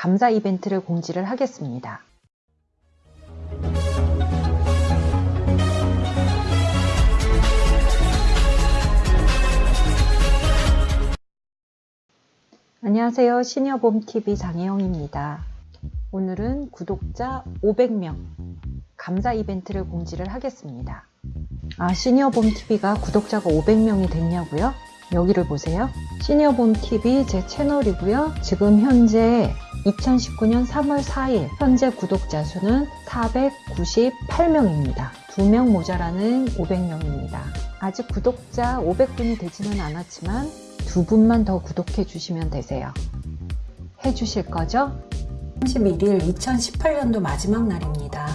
감사 이벤트를 공지를 하겠습니다. 안녕하세요. 시니어봄TV 장혜영입니다. 오늘은 구독자 500명 감사 이벤트를 공지를 하겠습니다. 아, 시니어봄TV가 구독자가 500명이 됐냐고요? 여기를 보세요. 시니어봄TV 제 채널이고요. 지금 현재 2019년 3월 4일 현재 구독자 수는 498명입니다. 2명 모자라는 500명입니다. 아직 구독자 500분이 되지는 않았지만 두 분만 더 구독해 주시면 되세요. 해 주실 거죠? 31일 2018년도 마지막 날입니다.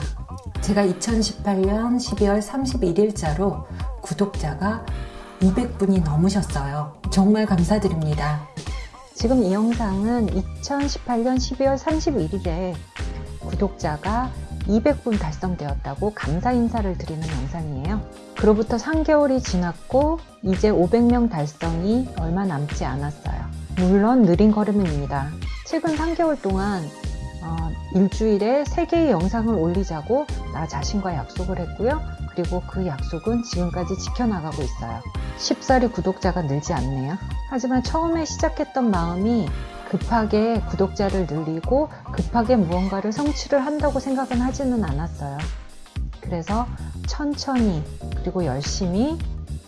제가 2018년 12월 31일자로 구독자가 200분이 넘으셨어요. 정말 감사드립니다. 지금 이 영상은 2018년 12월 31일에 구독자가 200분 달성되었다고 감사 인사를 드리는 영상이에요. 그로부터 3개월이 지났고 이제 500명 달성이 얼마 남지 않았어요. 물론 느린 걸음입니다. 최근 3개월 동안 어, 일주일에 3개의 영상을 올리자고 나 자신과 약속을 했고요. 그리고 그 약속은 지금까지 지켜나가고 있어요. 쉽사리 구독자가 늘지 않네요. 하지만 처음에 시작했던 마음이 급하게 구독자를 늘리고 급하게 무언가를 성취를 한다고 생각은 하지는 않았어요. 그래서 천천히 그리고 열심히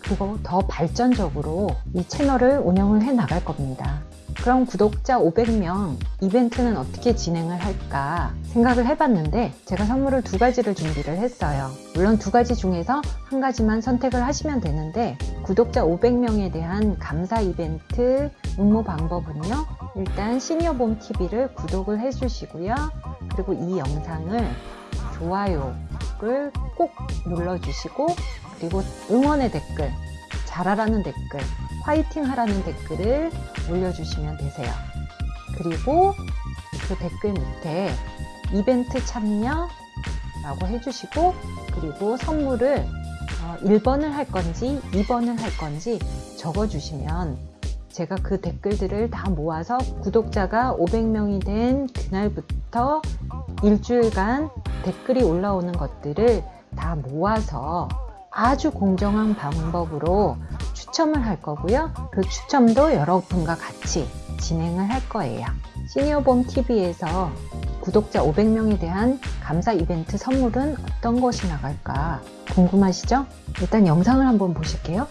그리고 더 발전적으로 이 채널을 운영을 해 나갈 겁니다. 그럼 구독자 500명 이벤트는 어떻게 진행을 할까 생각을 해봤는데 제가 선물을 두 가지를 준비를 했어요. 물론 두 가지 중에서 한 가지만 선택을 하시면 되는데 구독자 500명에 대한 감사 이벤트 응모 방법은요. 일단 시니어봄 TV를 구독을 해주시고요. 그리고 이 영상을 좋아요를 꼭 눌러주시고 그리고 응원의 댓글 잘하라는 댓글 화이팅 하라는 댓글을 올려주시면 되세요. 그리고 그 댓글 밑에 이벤트 참여 라고 해주시고 그리고 선물을 1번을 할 건지 2번을 할 건지 적어주시면 제가 그 댓글들을 다 모아서 구독자가 500명이 된 그날부터 일주일간 댓글이 올라오는 것들을 다 모아서 아주 공정한 방법으로 추첨을 할 거고요. 그 추첨도 여러분과 같이 진행을 할 거예요. 시니어봄 TV에서 구독자 500명에 대한 감사 이벤트 선물은 어떤 것이 나갈까 궁금하시죠? 일단 영상을 한번 보실게요.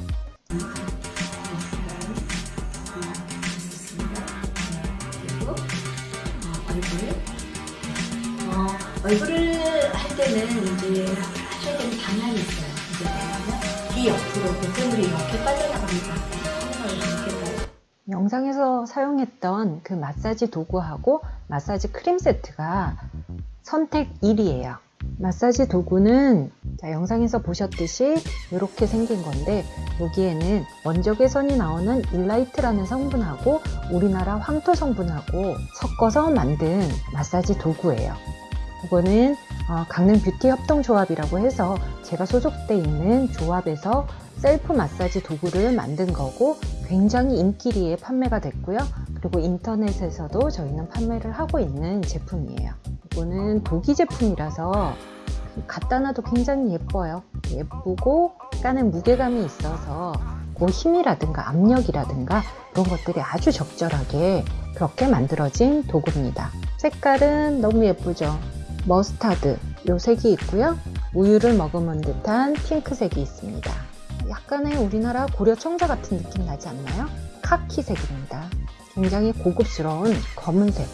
어, 얼굴을 할 때는 이제 하셔야 되는 방향이 있어요. 이제 뭐냐면 귀 옆으로 콧물이 이렇게 빠져나갑니다. 이렇게 영상에서 사용했던 그 마사지 도구하고 마사지 크림 세트가 선택 1이에요. 마사지 도구는 자, 영상에서 보셨듯이 이렇게 생긴 건데 여기에는 원적외선이 나오는 일라이트라는 성분하고 우리나라 황토 성분하고 섞어서 만든 마사지 도구예요. 이거는 어, 강릉 뷰티 협동조합이라고 해서 제가 소속돼 있는 조합에서 셀프 마사지 도구를 만든 거고 굉장히 인기리에 판매가 됐고요. 그리고 인터넷에서도 저희는 판매를 하고 있는 제품이에요. 이거는 독일 제품이라서 갖다 놔도 굉장히 예뻐요. 예쁘고 약간의 무게감이 있어서 그 힘이라든가 압력이라든가 그런 것들이 아주 적절하게 그렇게 만들어진 도구입니다. 색깔은 너무 예쁘죠. 머스타드 요 색이 있고요. 우유를 머금은 듯한 핑크색이 있습니다. 약간의 우리나라 고려 청자 같은 느낌 나지 않나요? 카키색입니다. 굉장히 고급스러운 검은색.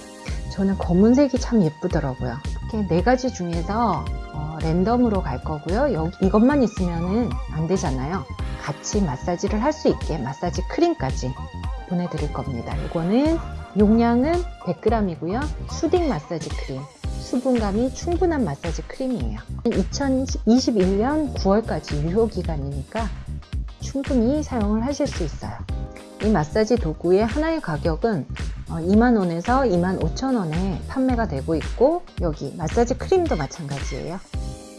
저는 검은색이 참 예쁘더라고요. 이렇게 네 가지 중에서 어, 랜덤으로 갈 거고요. 여기 이것만 있으면 안 되잖아요. 같이 마사지를 할 수 있게 마사지 크림까지 보내드릴 겁니다. 이거는 용량은 100g이고요. 수딩 마사지 크림. 수분감이 충분한 마사지 크림이에요. 2021년 9월까지 유효 기간이니까 충분히 사용을 하실 수 있어요. 이 마사지 도구의 하나의 가격은 2만원에서 어, 2만 5천원에 판매가 되고 있고 여기 마사지 크림도 마찬가지예요.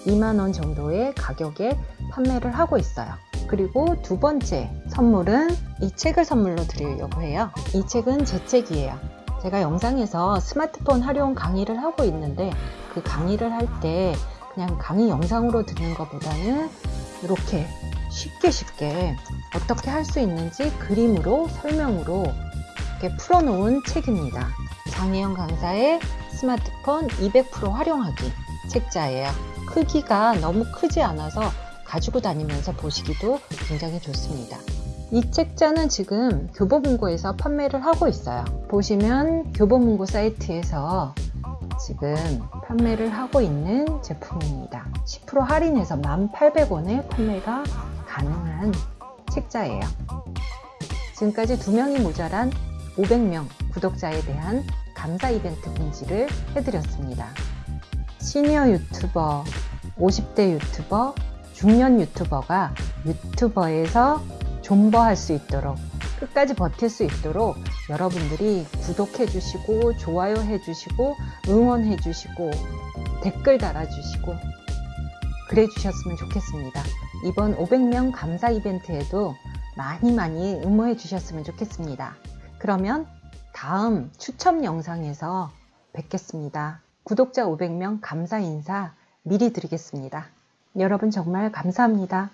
2만원 정도의 가격에 판매를 하고 있어요. 그리고 두 번째 선물은 이 책을 선물로 드리려고 해요. 이 책은 제 책이에요. 제가 영상에서 스마트폰 활용 강의를 하고 있는데 그 강의를 할 때 그냥 강의 영상으로 듣는 것보다는 이렇게 쉽게 쉽게 어떻게 할 수 있는지 그림으로 설명으로 이렇게 풀어놓은 책입니다. 장혜영 강사의 스마트폰 200% 활용하기 책자예요. 크기가 너무 크지 않아서 가지고 다니면서 보시기도 굉장히 좋습니다. 이 책자는 지금 교보문고에서 판매를 하고 있어요. 보시면 교보문고 사이트에서 지금 판매를 하고 있는 제품입니다. 10% 할인해서 1,800원에 판매가 가능한 책자예요. 지금까지 2명이 모자란 500명 구독자에 대한 감사 이벤트 공지를 해드렸습니다. 시니어 유튜버, 50대 유튜버, 중년 유튜버가 유튜버에서 존버할 수 있도록 끝까지 버틸 수 있도록 여러분들이 구독해 주시고 좋아요 해 주시고 응원해 주시고 댓글 달아 주시고 그래 주셨으면 좋겠습니다. 이번 500명 감사 이벤트에도 많이 많이 응모해 주셨으면 좋겠습니다. 그러면 다음 추첨 영상에서 뵙겠습니다. 구독자 500명 감사 인사 미리 드리겠습니다. 여러분 정말 감사합니다.